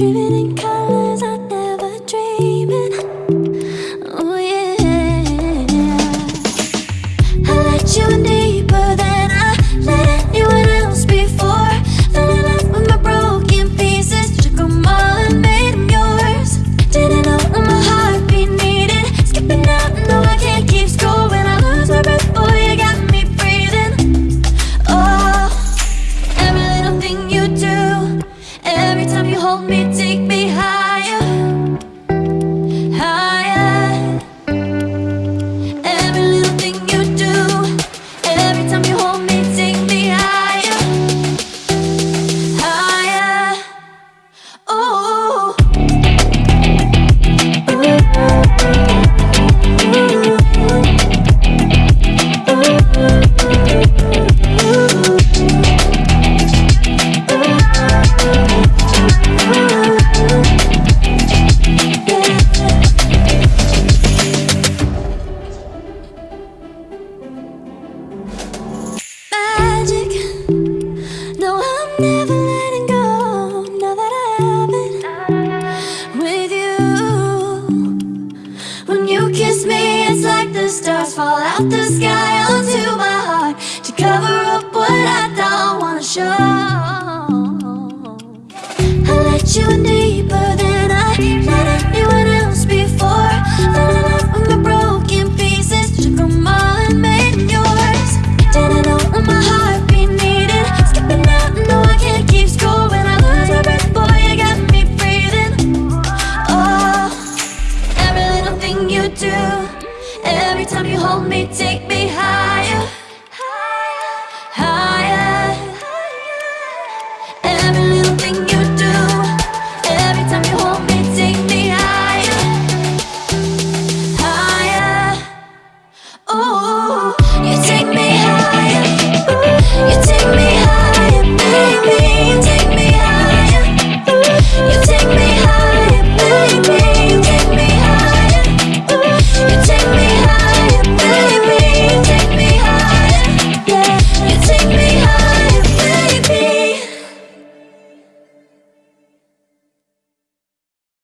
Dreaming in color. hold me, take stars fall out the sky onto my heart To cover up what I don't wanna show. I let you in deeper than I let anyone else before. Falling up with my broken pieces Took them all and made yours. Didn't know what my heart be needed. Skipping out, no I can't keep score When I lose my breath, boy, you got me breathing. Oh, every little thing you do. Every time you hold me, take me high.